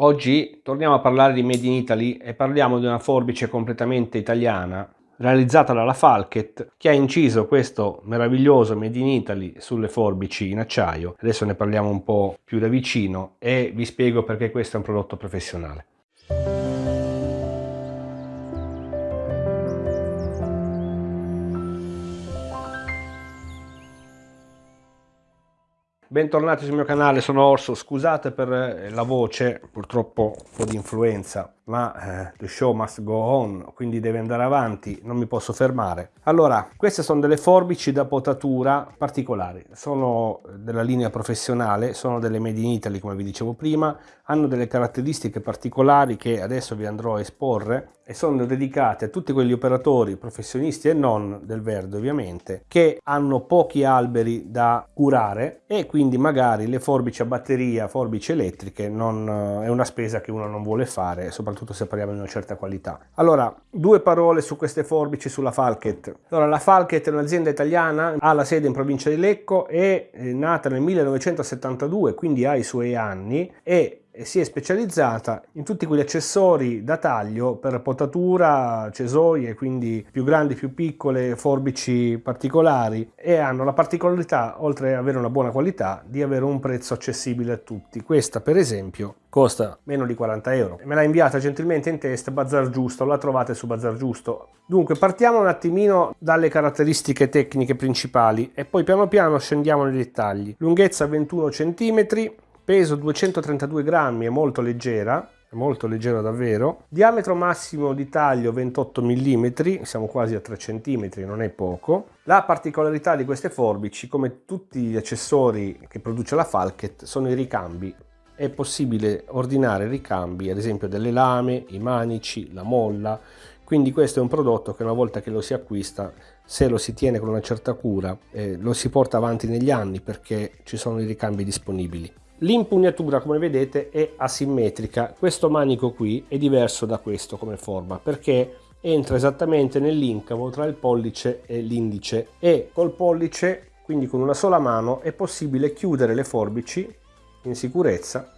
Oggi torniamo a parlare di Made in Italy e parliamo di una forbice completamente italiana realizzata dalla Falket che ha inciso questo meraviglioso Made in Italy sulle forbici in acciaio. Adesso ne parliamo un po' più da vicino e vi spiego perché questo è un prodotto professionale. Bentornati sul mio canale, sono Orso, scusate per eh, la voce, purtroppo un po' di influenza ma eh, the show must go on, quindi deve andare avanti, non mi posso fermare. Allora, queste sono delle forbici da potatura particolari, sono della linea professionale, sono delle made in Italy come vi dicevo prima, hanno delle caratteristiche particolari che adesso vi andrò a esporre e sono dedicate a tutti quegli operatori professionisti e non del verde ovviamente che hanno pochi alberi da curare e quindi magari le forbici a batteria, forbici elettriche non, eh, è una spesa che uno non vuole fare, soprattutto se parliamo di una certa qualità. Allora, due parole su queste forbici sulla Falket. Allora, la Falket è un'azienda italiana, ha la sede in provincia di Lecco, è nata nel 1972, quindi ha i suoi anni e si è specializzata in tutti quegli accessori da taglio per potatura, cesoie, quindi più grandi, più piccole, forbici particolari e hanno la particolarità, oltre ad avere una buona qualità, di avere un prezzo accessibile a tutti. Questa per esempio costa meno di 40 euro. Me l'ha inviata gentilmente in test Bazar Giusto, la trovate su Bazar Giusto. Dunque partiamo un attimino dalle caratteristiche tecniche principali e poi piano piano scendiamo nei dettagli. Lunghezza 21 cm, peso 232 grammi, è molto leggera, è molto leggera davvero, diametro massimo di taglio 28 mm, siamo quasi a 3 cm, non è poco. La particolarità di queste forbici, come tutti gli accessori che produce la Falket, sono i ricambi. È possibile ordinare ricambi, ad esempio delle lame, i manici, la molla, quindi questo è un prodotto che una volta che lo si acquista se lo si tiene con una certa cura eh, lo si porta avanti negli anni perché ci sono i ricambi disponibili L'impugnatura come vedete è asimmetrica, questo manico qui è diverso da questo come forma perché entra esattamente nell'incavo tra il pollice e l'indice. E col pollice, quindi con una sola mano, è possibile chiudere le forbici in sicurezza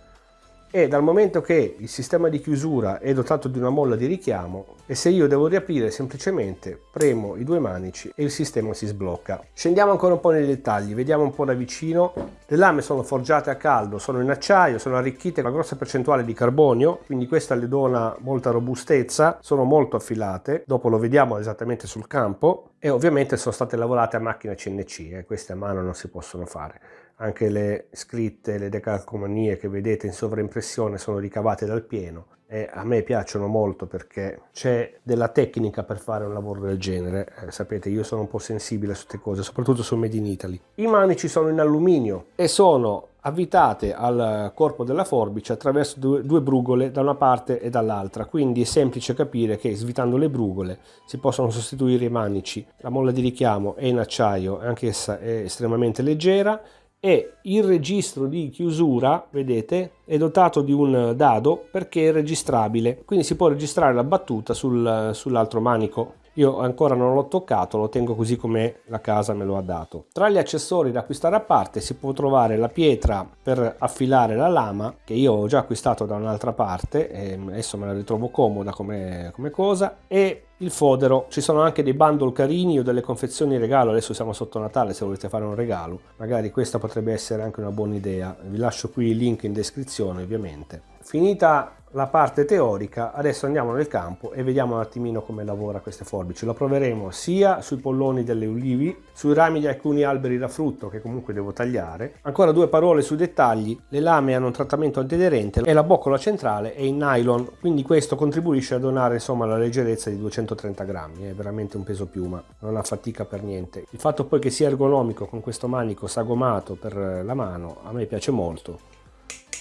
e dal momento che il sistema di chiusura è dotato di una molla di richiamo e se io devo riaprire semplicemente premo i due manici e il sistema si sblocca. Scendiamo ancora un po' nei dettagli, vediamo un po' da vicino. Le lame sono forgiate a caldo, sono in acciaio, sono arricchite con una grossa percentuale di carbonio, quindi questa le dona molta robustezza, sono molto affilate, dopo lo vediamo esattamente sul campo e ovviamente sono state lavorate a macchina CNC, eh, queste a mano non si possono fare anche le scritte, le decalcomanie che vedete in sovraimpressione sono ricavate dal pieno e a me piacciono molto perché c'è della tecnica per fare un lavoro del genere. Eh, sapete, io sono un po' sensibile a queste cose, soprattutto sul Made in Italy. I manici sono in alluminio e sono avvitate al corpo della forbice attraverso due, due brugole da una parte e dall'altra quindi è semplice capire che svitando le brugole si possono sostituire i manici la molla di richiamo è in acciaio anch'essa è estremamente leggera e il registro di chiusura, vedete, è dotato di un dado perché è registrabile, quindi si può registrare la battuta sul, sull'altro manico. Io ancora non l'ho toccato, lo tengo così come la casa me lo ha dato. Tra gli accessori da acquistare a parte si può trovare la pietra per affilare la lama, che io ho già acquistato da un'altra parte, e adesso me la ritrovo comoda come, come cosa, e il fodero, ci sono anche dei bundle carini o delle confezioni regalo, adesso siamo sotto Natale se volete fare un regalo, magari questa potrebbe essere anche una buona idea, vi lascio qui il link in descrizione ovviamente. Finita la parte teorica, adesso andiamo nel campo e vediamo un attimino come lavora queste forbici. Lo proveremo sia sui polloni delle ulivi, sui rami di alcuni alberi da frutto che comunque devo tagliare. Ancora due parole sui dettagli, le lame hanno un trattamento antiaderente e la boccola centrale è in nylon, quindi questo contribuisce a donare insomma la leggerezza di 230 grammi, è veramente un peso piuma, non ha fatica per niente. Il fatto poi che sia ergonomico con questo manico sagomato per la mano a me piace molto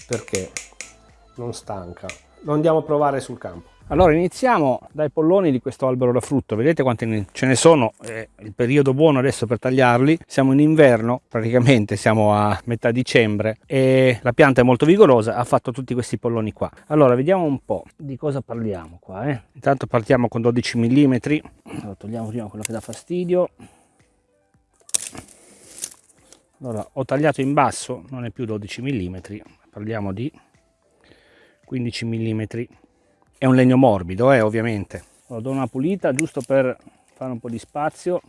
perché non stanca. Lo andiamo a provare sul campo. Allora iniziamo dai polloni di questo albero da frutto, vedete quanti ce ne sono, è il periodo buono adesso per tagliarli, siamo in inverno, praticamente siamo a metà dicembre e la pianta è molto vigorosa, ha fatto tutti questi polloni qua. Allora vediamo un po' di cosa parliamo qua, eh. intanto partiamo con 12 mm, allora, togliamo prima quello che dà fastidio, allora ho tagliato in basso, non è più 12 mm, parliamo di 15 mm è un legno morbido eh, ovviamente. Lo do una pulita giusto per fare un po' di spazio.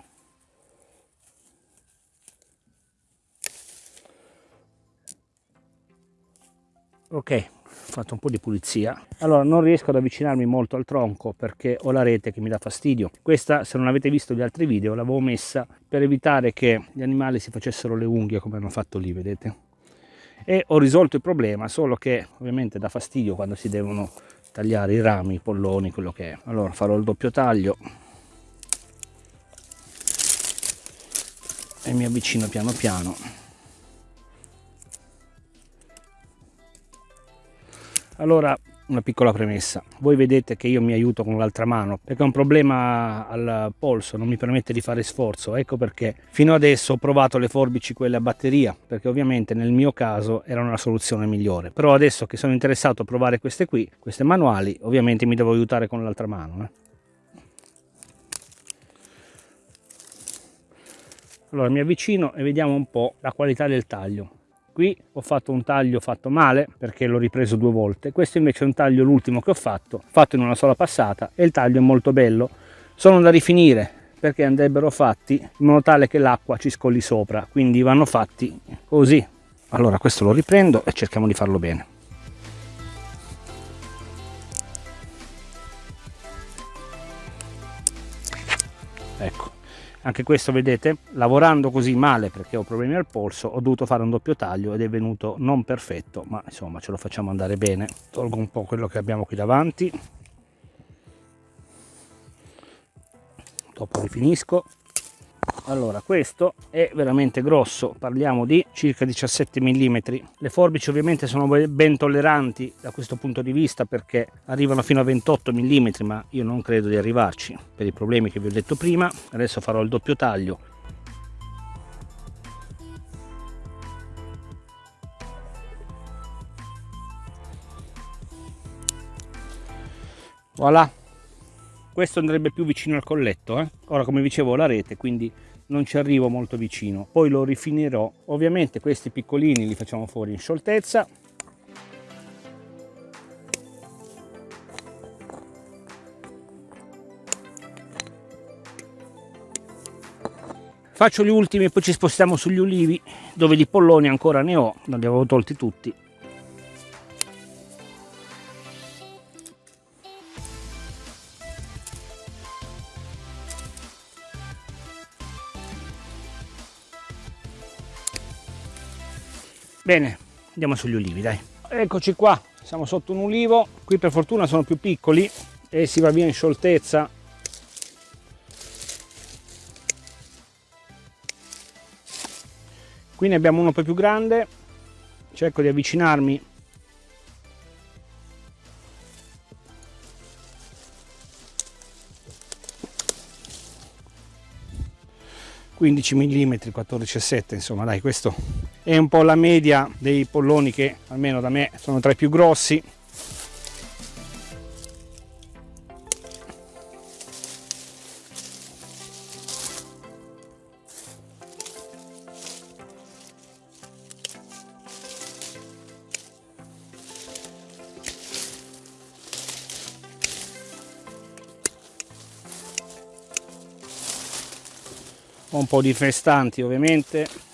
Ok fatto un po' di pulizia. Allora non riesco ad avvicinarmi molto al tronco perché ho la rete che mi dà fastidio. Questa se non avete visto gli altri video l'avevo messa per evitare che gli animali si facessero le unghie come hanno fatto lì vedete e ho risolto il problema solo che ovviamente dà fastidio quando si devono tagliare i rami, i polloni, quello che è. Allora farò il doppio taglio e mi avvicino piano piano. Allora una piccola premessa. Voi vedete che io mi aiuto con l'altra mano perché ho un problema al polso, non mi permette di fare sforzo. Ecco perché fino adesso ho provato le forbici quelle a batteria, perché ovviamente nel mio caso erano la soluzione migliore. Però adesso che sono interessato a provare queste qui, queste manuali, ovviamente mi devo aiutare con l'altra mano. Eh. Allora mi avvicino e vediamo un po' la qualità del taglio qui ho fatto un taglio fatto male perché l'ho ripreso due volte. Questo invece è un taglio l'ultimo che ho fatto fatto in una sola passata e il taglio è molto bello. Sono da rifinire perché andrebbero fatti in modo tale che l'acqua ci scolli sopra quindi vanno fatti così. Allora questo lo riprendo e cerchiamo di farlo bene. Ecco anche questo vedete lavorando così male perché ho problemi al polso ho dovuto fare un doppio taglio ed è venuto non perfetto ma insomma ce lo facciamo andare bene. Tolgo un po' quello che abbiamo qui davanti. Dopo rifinisco allora questo è veramente grosso. Parliamo di circa 17 mm le forbici ovviamente sono ben tolleranti da questo punto di vista perché arrivano fino a 28 mm ma io non credo di arrivarci per i problemi che vi ho detto prima. Adesso farò il doppio taglio. Voilà. Questo andrebbe più vicino al colletto eh? ora come dicevo la rete quindi non ci arrivo molto vicino. Poi lo rifinirò. Ovviamente questi piccolini li facciamo fuori in scioltezza. Faccio gli ultimi e poi ci spostiamo sugli ulivi dove di polloni ancora ne ho non li avevo tolti tutti bene andiamo sugli ulivi dai. Eccoci qua siamo sotto un ulivo. Qui per fortuna sono più piccoli e si va via in scioltezza. Qui ne abbiamo uno un po' più grande. Cerco di avvicinarmi. 15 mm 14,7 insomma dai questo è un po' la media dei polloni che almeno da me sono tra i più grossi. Un po' di festanti ovviamente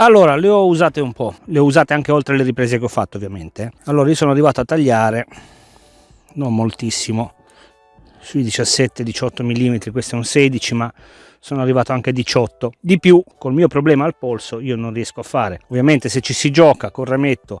allora le ho usate un po' le ho usate anche oltre le riprese che ho fatto ovviamente. Allora io sono arrivato a tagliare non moltissimo sui 17 18 mm questo è un 16 ma sono arrivato anche a 18 di più col mio problema al polso io non riesco a fare. Ovviamente se ci si gioca col rametto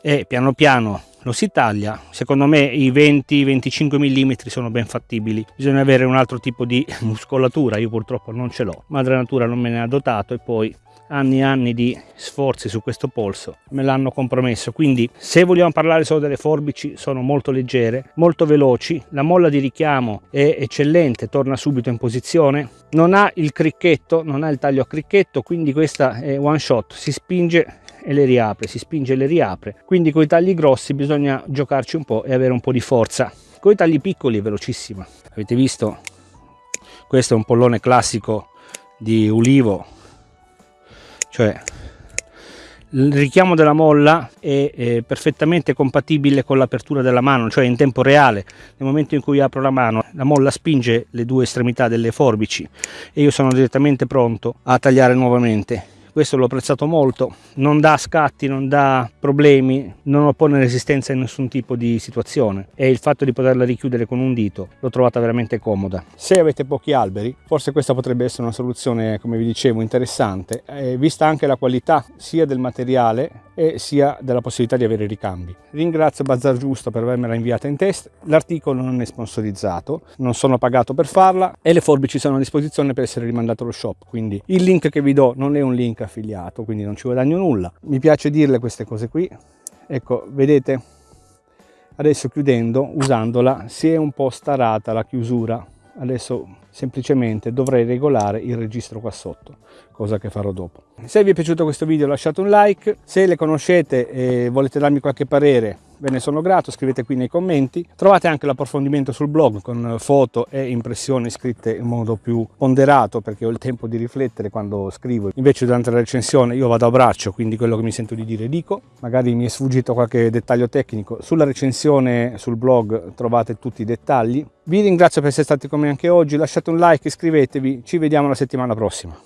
e piano piano lo si taglia secondo me i 20-25 mm sono ben fattibili. Bisogna avere un altro tipo di muscolatura io purtroppo non ce l'ho. Madre natura non me ne ha dotato e poi anni e anni di sforzi su questo polso me l'hanno compromesso. Quindi se vogliamo parlare solo delle forbici sono molto leggere molto veloci. La molla di richiamo è eccellente torna subito in posizione. Non ha il cricchetto non ha il taglio a cricchetto quindi questa è one shot. Si spinge e le riapre si spinge e le riapre. Quindi con i tagli grossi bisogna giocarci un po' e avere un po' di forza. Con i tagli piccoli è velocissima. Avete visto? Questo è un pollone classico di ulivo cioè il richiamo della molla è, è perfettamente compatibile con l'apertura della mano, cioè in tempo reale. Nel momento in cui apro la mano, la molla spinge le due estremità delle forbici e io sono direttamente pronto a tagliare nuovamente questo l'ho apprezzato molto. Non dà scatti non dà problemi non oppone resistenza in nessun tipo di situazione. E il fatto di poterla richiudere con un dito l'ho trovata veramente comoda. Se avete pochi alberi forse questa potrebbe essere una soluzione come vi dicevo interessante. Eh, vista anche la qualità sia del materiale e sia della possibilità di avere ricambi. Ringrazio Bazar Giusto per avermela inviata in test l'articolo non è sponsorizzato non sono pagato per farla e le forbici sono a disposizione per essere rimandate allo shop quindi il link che vi do non è un link affiliato quindi non ci guadagno nulla. Mi piace dirle queste cose qui. Ecco vedete adesso chiudendo usandola si è un po' starata la chiusura. Adesso semplicemente dovrei regolare il registro qua sotto cosa che farò dopo. Se vi è piaciuto questo video lasciate un like. Se le conoscete e volete darmi qualche parere ve ne sono grato. Scrivete qui nei commenti. Trovate anche l'approfondimento sul blog con foto e impressioni scritte in modo più ponderato perché ho il tempo di riflettere quando scrivo. Invece durante la recensione io vado a braccio quindi quello che mi sento di dire dico. Magari mi è sfuggito qualche dettaglio tecnico. Sulla recensione sul blog trovate tutti i dettagli. Vi ringrazio per essere stati con me anche oggi lasciate un like iscrivetevi ci vediamo la settimana prossima